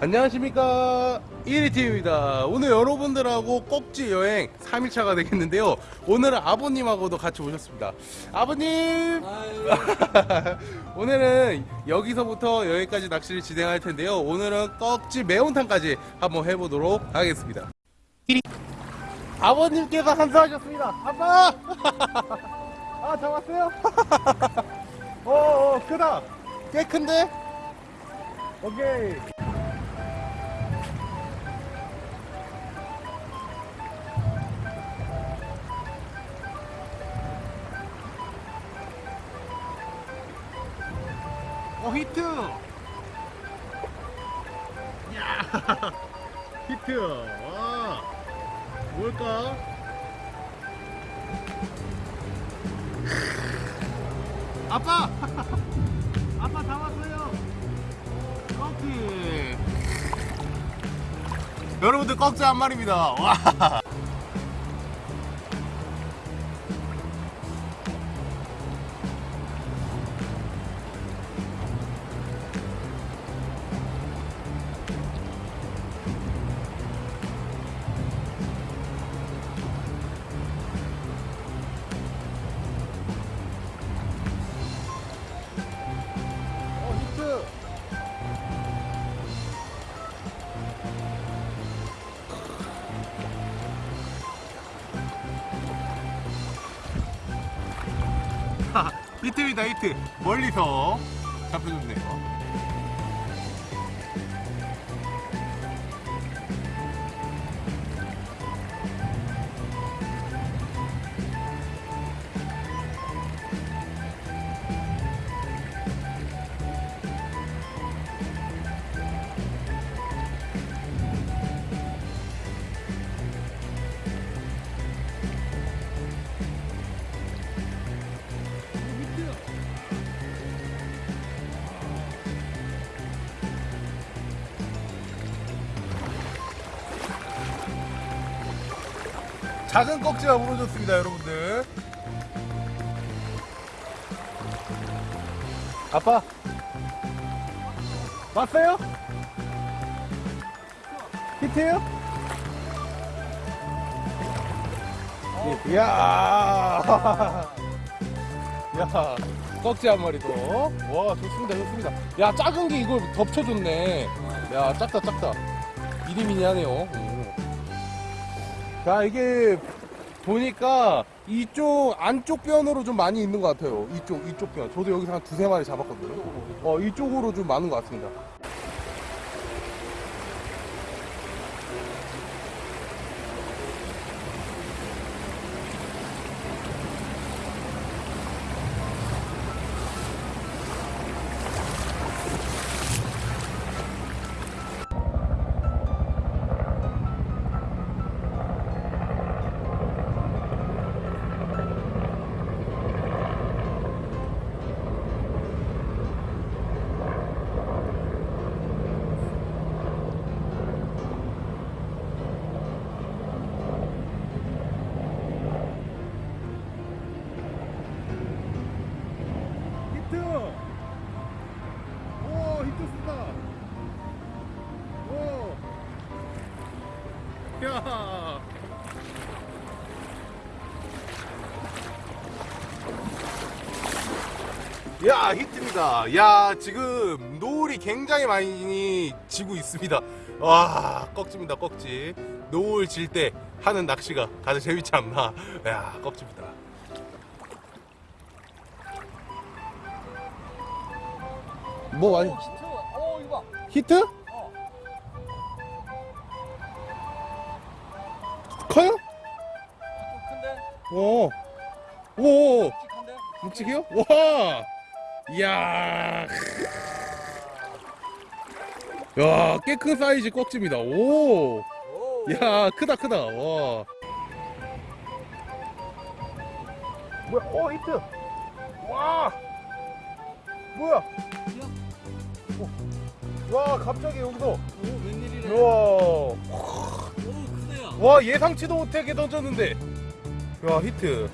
안녕하십니까. 1위팀입니다. 오늘 여러분들하고 꼭지 여행 3일차가 되겠는데요. 오늘은 아버님하고도 같이 오셨습니다. 아버님! 오늘은 여기서부터 여기까지 낚시를 진행할 텐데요. 오늘은 꼭지 매운탕까지 한번 해보도록 하겠습니다. 아버님께서 한수하셨습니다. 아빠! 아 잡았어요? 어, 어 크다. 꽤 큰데? 오케이 히트. 야 히트. 와 뭘까? 아빠! 아빠 잡았어요. 꺽지 여러분들 꺽지 한 마리입니다. 와 히트입니다, 히트. 멀리서 잡혀줬네요. 작은 꺽지가 부러졌습니다, 여러분들. 아빠, 왔어요? 히트요? 이야, 야, 꺽지 한 마리 더. 와, 좋습니다, 좋습니다. 야, 작은 게 이걸 덮쳐줬네. 야, 작다, 작다. 미리미니 하네요. 오. 자 이게 보니까 이쪽 안쪽 변으로 좀 많이 있는 것 같아요. 이쪽 이쪽 변. 저도 여기서 한 두세 마리 잡았거든요. 어 이쪽으로 좀 많은 것 같습니다 야 야 히트입니다 야 지금 노을이 굉장히 많이 지고 있습니다 와 꺽지입니다 꺽지 노을 질 때 하는 낚시가 가장 재밌지 않나 야 꺽지입니다 뭐 많이 히트. 어 이거 봐. 히트? 커요? 오. 오. 묵직해요? 와. 이야. 야, 꽤 큰 사이즈 꺽집니다. 오. 오. 야, 크다 크다. 와. 뭐야? 어, 히트. 와. 뭐야? 어. 와, 갑자기 여기서. 오 웬일이래. 우와. 와 예상치도 못하게 던졌는데. 야 히트.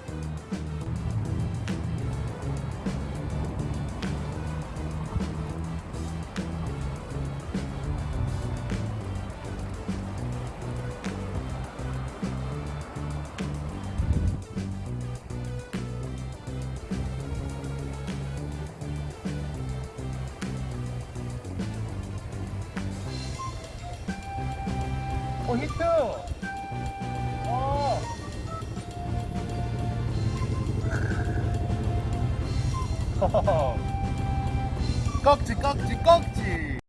어 히트. 꺽지 꺽지 꺽지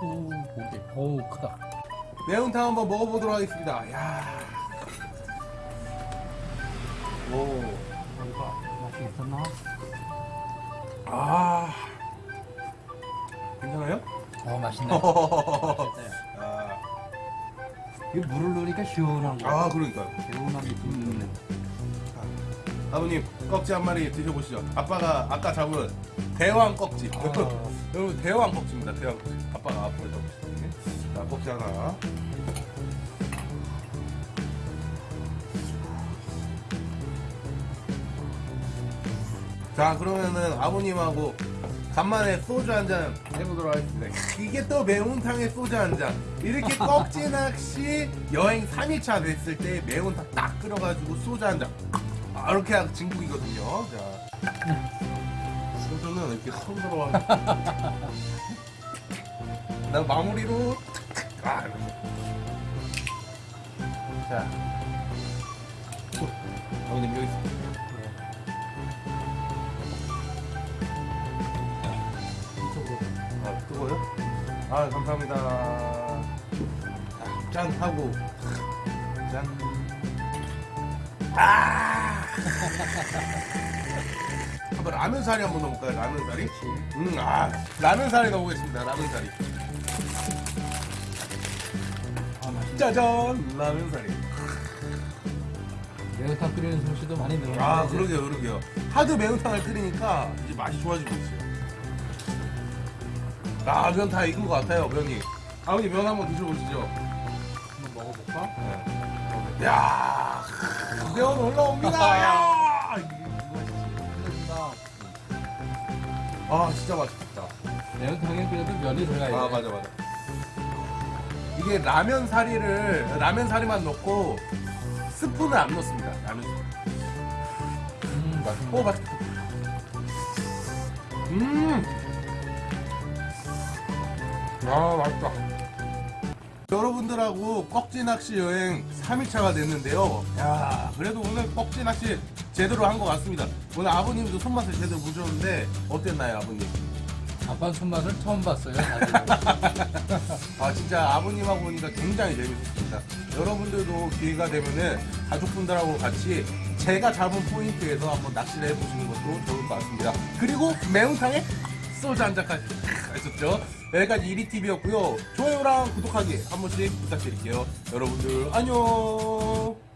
오, 고기. 오, 크다. 매운탕 한번 먹어보도록 하겠습니다 야. 오. 맛이 있었나? 아 괜찮아요? 어, 맛있네. 아, 이 물을 넣으니까 시원한 거. 아 그러니까요 개운한 느낌이 드네. 아버님 꺽지 한 마리 드셔보시죠 아빠가 아까 잡은 대왕 꺽지 아. 여러분 대왕 꺽지입니다 대왕 꺽지 아빠가 앞으로 잡으시더니 자 꺽지 하나 자 그러면은 아버님하고 간만에 소주 한 잔 해보도록 하겠습니다. 이게 또 매운탕에 소주 한잔. 이렇게 꺽지 낚시 여행 3일차 됐을 때 매운탕 딱 끓여가지고 소주 한잔. 아, 이렇게 하고 진국이거든요. 자. 소주는 이렇게 손으로 난 마무리로 아. 자. 아버님 여기 있습니다 뜨거워요? 아, 감사합니다. 아, 짠 하고 짠. 아! 한번 라면 사리 한번 넣어볼까요? 라면 사리? 음, 아, 라면 사리 넣어보겠습니다. 라면 사리. 아, 맛있네. 짜잔, 라면 사리. 매운탕 끓이는 솜씨도 많이 늘었네. 아. 그러게요, 그러게요. 하도 매운탕을 끓이니까 이제 맛이 좋아지고 있어요. 아, 면 다 익은 것 같아요, 면이. 아버님 면 한번 드셔보시죠. 한번 먹어볼까? 네. 야, 면 올라옵니다. 야. 아, 진짜 맛있겠다. 매운탕에 그래도 면이 들어가야 돼. 아, 맞아, 맞아. 이게 라면 사리를 라면 사리만 넣고 스프는 안 넣습니다. 라면. 음, 맛있네. 오, 맛있다. 음. 아, 맛있다. 여러분들하고 꺽지 낚시 여행 3일차가 됐는데요. 야, 그래도 오늘 꺽지 낚시 제대로 한 것 같습니다. 오늘 아버님도 손맛을 제대로 보셨는데 어땠나요, 아버님? 아빠 손맛을 처음 봤어요. 아 진짜 아버님하고 보니까 굉장히 재밌었습니다. 여러분들도 기회가 되면은 가족분들하고 같이 제가 잡은 포인트에서 한번 낚시를 해보시는 것도 좋을 것 같습니다. 그리고 매운탕에 소주 한 잔까지 했었죠. 여기까지 1위TV였고요. 좋아요랑 구독하기 한 번씩 부탁드릴게요. 여러분들 안녕.